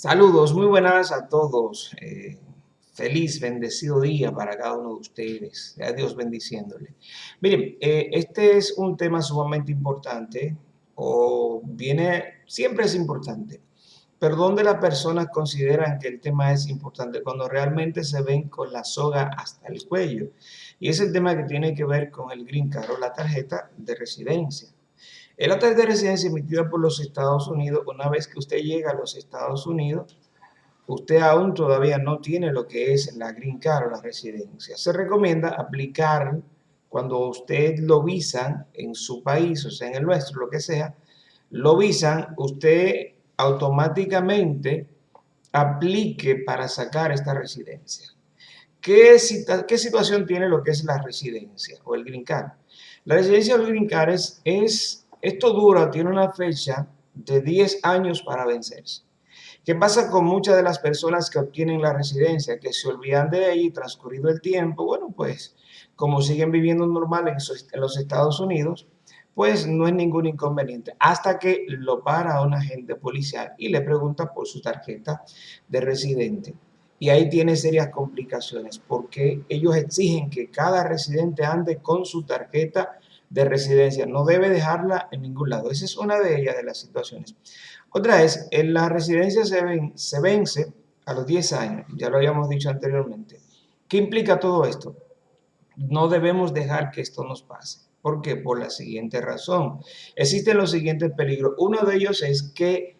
Saludos, muy buenas a todos. Eh, feliz, bendecido día para cada uno de ustedes. A Dios bendiciéndole. Miren, eh, este es un tema sumamente importante, o viene, siempre es importante, pero donde las personas consideran que el tema es importante cuando realmente se ven con la soga hasta el cuello. Y es el tema que tiene que ver con el Green Card o la tarjeta de residencia. El acta de residencia emitida por los Estados Unidos, una vez que usted llega a los Estados Unidos, usted aún todavía no tiene lo que es la green card o la residencia. Se recomienda aplicar cuando usted lo visan en su país, o sea, en el nuestro, lo que sea, lo visan, usted automáticamente aplique para sacar esta residencia. ¿Qué, ¿Qué, situación tiene lo que es la residencia o el green card? La residencia o el green card es esto dura, tiene una fecha de 10 años para vencerse. ¿Qué pasa con muchas de las personas que obtienen la residencia, que se olvidan de ella y transcurrido el tiempo? Bueno, pues como siguen viviendo normal en, los Estados Unidos, pues no es ningún inconveniente. Hasta que lo para un agente policial y le pregunta por su tarjeta de residente. Y ahí tiene serias complicaciones porque ellos exigen que cada residente ande con su tarjeta de residencia. No debe dejarla en ningún lado. Esa es una de ellas de las situaciones. Otra es, en la residencia se, se vence a los 10 años, ya lo habíamos dicho anteriormente. ¿Qué implica todo esto? No debemos dejar que esto nos pase. ¿Por qué? Por la siguiente razón. Existen los siguientes peligros. Uno de ellos es que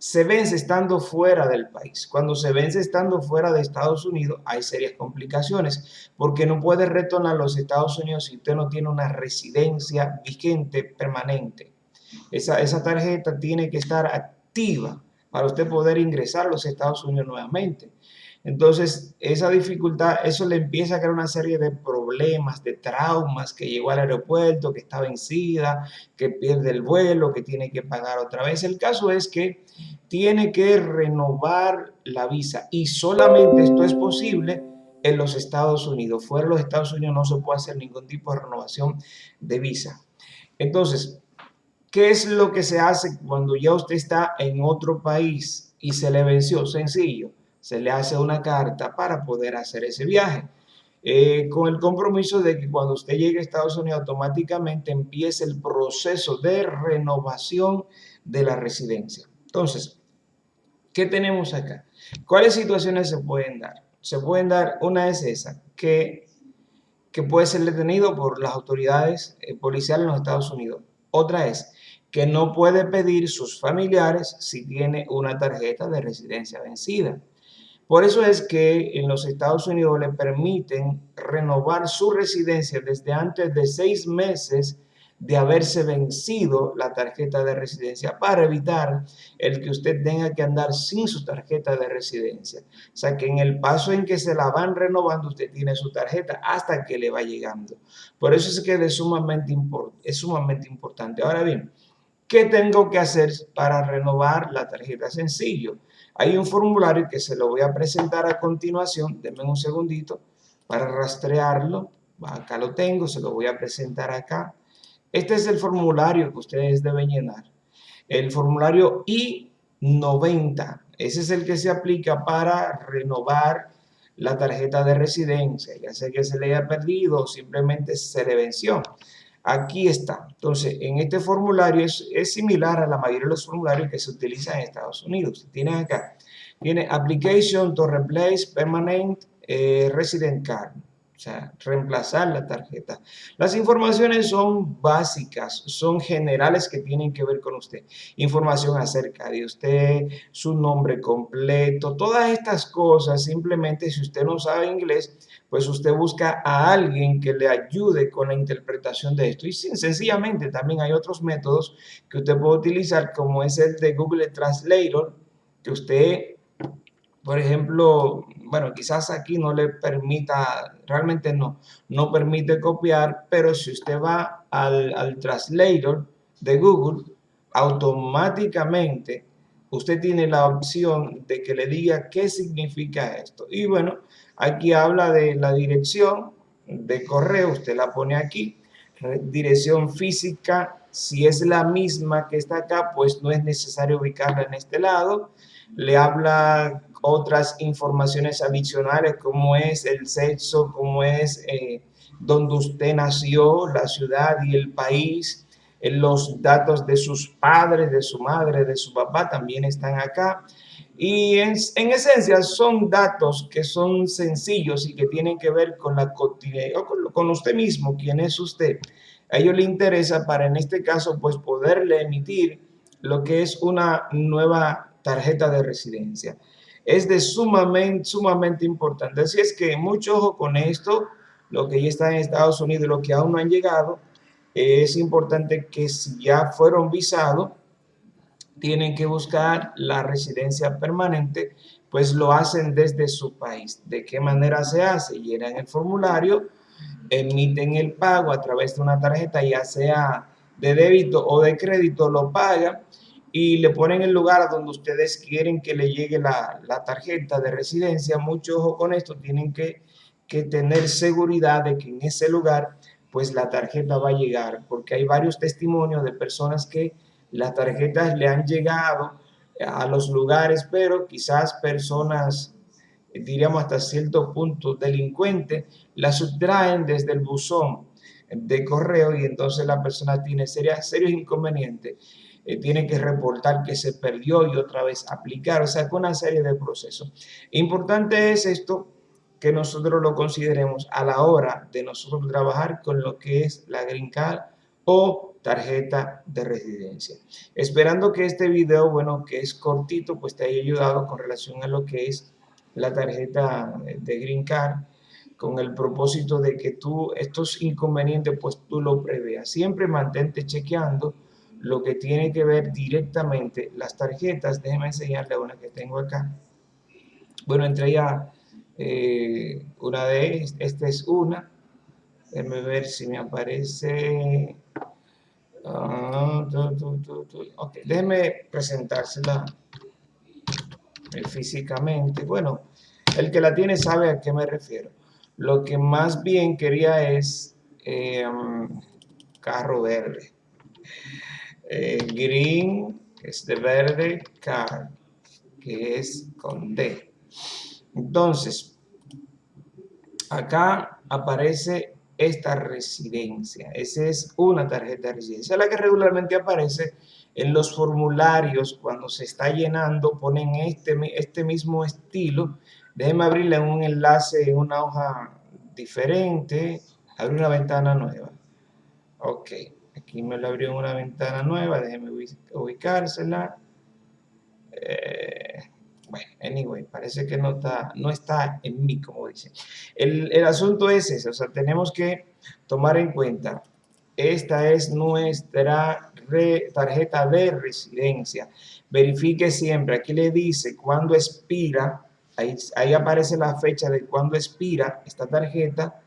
se vence estando fuera del país. Cuando se vence estando fuera de Estados Unidos hay serias complicaciones porque no puede retornar a los Estados Unidos si usted no tiene una residencia vigente permanente. Esa, esa tarjeta tiene que estar activa para usted poder ingresar a los Estados Unidos nuevamente. Entonces, esa dificultad, eso le empieza a crear una serie de problemas, de traumas, que llegó al aeropuerto, que está vencida, que pierde el vuelo, que tiene que pagar otra vez. El caso es que tiene que renovar la visa y solamente esto es posible en los Estados Unidos. Fuera de los Estados Unidos no se puede hacer ningún tipo de renovación de visa. Entonces, ¿qué es lo que se hace cuando ya usted está en otro país y se le venció? Sencillo se le hace una carta para poder hacer ese viaje. Eh, con el compromiso de que cuando usted llegue a Estados Unidos automáticamente empiece el proceso de renovación de la residencia. Entonces, ¿qué tenemos acá? ¿Cuáles situaciones se pueden dar? Se pueden dar, una es esa, que, que puede ser detenido por las autoridades eh, policiales en los Estados Unidos. Otra es que no puede pedir sus familiares si tiene una tarjeta de residencia vencida. Por eso es que en los Estados Unidos le permiten renovar su residencia desde antes de seis meses de haberse vencido la tarjeta de residencia para evitar el que usted tenga que andar sin su tarjeta de residencia. O sea que en el paso en que se la van renovando, usted tiene su tarjeta hasta que le va llegando. Por eso es que es sumamente, es sumamente importante. Ahora bien, ¿qué tengo que hacer para renovar la tarjeta? Sencillo hay un formulario que se lo voy a presentar a continuación, denme un segundito para rastrearlo. Acá lo tengo, se lo voy a presentar acá. Este es el formulario que ustedes deben llenar. El formulario I-90, ese es el que se aplica para renovar la tarjeta de residencia, ya sea que se le haya perdido o simplemente se le venció. Aquí está. Entonces, en este formulario es, similar a la mayoría de los formularios que se utilizan en Estados Unidos. Tienen acá, tiene Application to Replace Permanent eh, Resident Card. O sea, reemplazar la tarjeta. Las informaciones son básicas, son generales que tienen que ver con usted. Información acerca de usted, su nombre completo, todas estas cosas, simplemente si usted no sabe inglés, pues usted busca a alguien que le ayude con la interpretación de esto. Y sencillamente también hay otros métodos que usted puede utilizar, como es el de Google Translator, que usted, por ejemplo, bueno, quizás aquí no le permita, realmente no, no permite copiar, pero si usted va al, al Translator de Google, automáticamente usted tiene la opción de que le diga qué significa esto. Y bueno, aquí habla de la dirección de correo, usted la pone aquí, dirección física, si es la misma que está acá, pues no es necesario ubicarla en este lado. le habla otras informaciones adicionales como es el sexo, como es eh, donde usted nació, la ciudad y el país, los datos de sus padres, de su madre, de su papá también están acá. Y en, esencia son datos que son sencillos y que tienen que ver con la cotidianidad, con, con usted mismo, quién es usted. A ellos le interesa para en este caso pues poderle emitir lo que es una nueva tarjeta de residencia. Es de sumamente, sumamente importante. Así es que mucho ojo con esto, lo que ya está en Estados Unidos y lo que aún no han llegado. Es importante que si ya fueron visados, tienen que buscar la residencia permanente, pues lo hacen desde su país. ¿De qué manera se hace? Llenan el formulario, emiten el pago a través de una tarjeta, ya sea de débito o de crédito, lo pagan y le ponen el lugar donde ustedes quieren que le llegue la, tarjeta de residencia. Mucho ojo con esto, tienen que, que tener seguridad de que en ese lugar pues la tarjeta va a llegar, porque hay varios testimonios de personas que las tarjetas le han llegado a los lugares, pero quizás personas, diríamos hasta cierto punto, delincuentes, las sustraen desde el buzón de correo y entonces la persona tiene serios, serios inconvenientes. Eh, tiene que reportar que se perdió y otra vez aplicar, o sea, con una serie de procesos. Importante es esto que nosotros lo consideremos a la hora de nosotros trabajar con lo que es la Green Card o tarjeta de residencia. Esperando que este video, bueno, que es cortito, pues te haya ayudado con relación a lo que es la tarjeta de Green Card, con el propósito de que tú estos inconvenientes, pues tú lo preveas. Siempre mantente chequeando lo que tiene que ver directamente las tarjetas. Déjeme enseñarle una que tengo acá. Bueno, entre ellas, eh, una de esta es una. Déjeme ver si me aparece Ah, ok, déjeme presentársela eh, físicamente. Bueno, el que la tiene sabe a qué me refiero. Lo que más bien quería es em, carro verde. Eh, green, es de verde, car, que es con D. Entonces, acá aparece esta residencia. Esa es una tarjeta de residencia, la que regularmente aparece en los formularios cuando se está llenando, ponen este, este mismo estilo. Déjeme abrirle un enlace en una hoja diferente, abrir una ventana nueva. Ok, aquí me lo abrió una ventana nueva, déjeme ubicársela. Eh, bueno, anyway, parece que no está, no está en mí, como dice. El, el asunto es ese, o sea, tenemos que tomar en cuenta, esta es nuestra tarjeta de residencia. Verifique siempre, aquí le dice cuándo expira, ahí, ahí aparece la fecha de cuándo expira esta tarjeta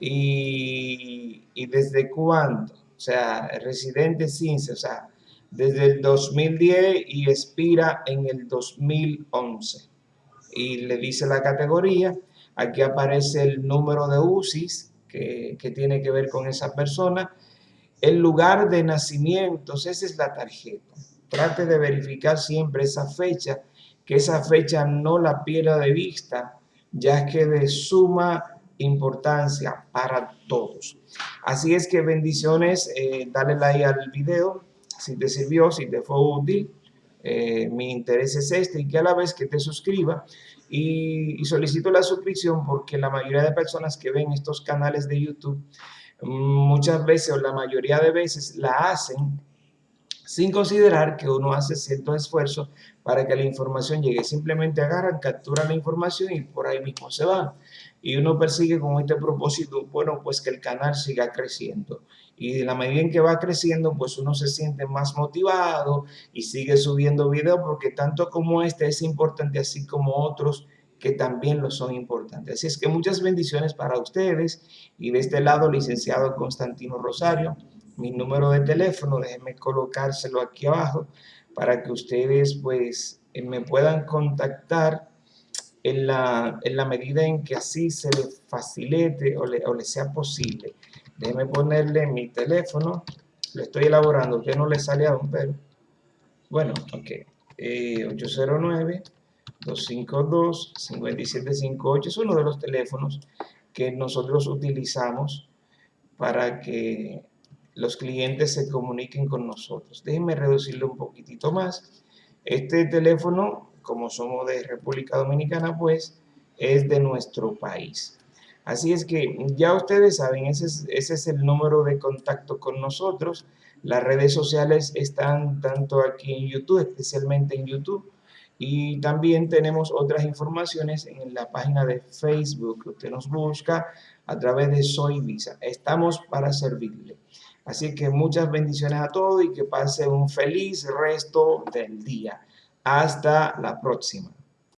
y, y desde cuándo, o sea, residente sin, o sea, desde el 2010 y expira en el 2011. Y le dice la categoría, aquí aparece el número de UCIs que, que tiene que ver con esa persona, el lugar de nacimiento, esa es la tarjeta. Trate de verificar siempre esa fecha, que esa fecha no la pierda de vista, ya que de suma importancia para todos. Así es que bendiciones, eh, dale like al video, si te sirvió, si te fue útil, eh, mi interés es este y que a la vez que te suscriba y, solicito la suscripción porque la mayoría de personas que ven estos canales de YouTube muchas veces o la mayoría de veces la hacen sin considerar que uno hace cierto esfuerzo para que la información llegue. Simplemente agarran, capturan la información y por ahí mismo se van. Y uno persigue con este propósito, bueno, pues que el canal siga creciendo y de la medida en que va creciendo, pues uno se siente más motivado y sigue subiendo videos porque tanto como este es importante, así como otros que también lo son importantes. Así es que muchas bendiciones para ustedes y de este lado, licenciado Constantino Rosario, mi número de teléfono, déjenme colocárselo aquí abajo para que ustedes pues eh, me puedan contactar en la, en la medida en que así se les facilite o le, o le sea posible. Déjeme ponerle mi teléfono. Lo estoy elaborando. Usted no le sale aún, pero... Bueno, ok. 809-252-5758 es uno de los teléfonos que nosotros utilizamos para que los clientes se comuniquen con nosotros. Déjenme reducirlo un poquitito más. Este teléfono, como somos de República Dominicana, pues es de nuestro país. Así es que ya ustedes saben, ese es, ese es el número de contacto con nosotros. Las redes sociales están tanto aquí en YouTube, especialmente en YouTube, y también tenemos otras informaciones en la página de Facebook. Usted nos busca a través de Soy Visa. Estamos para servirle. Así que muchas bendiciones a todos y que pase un feliz resto del día. Hasta la próxima.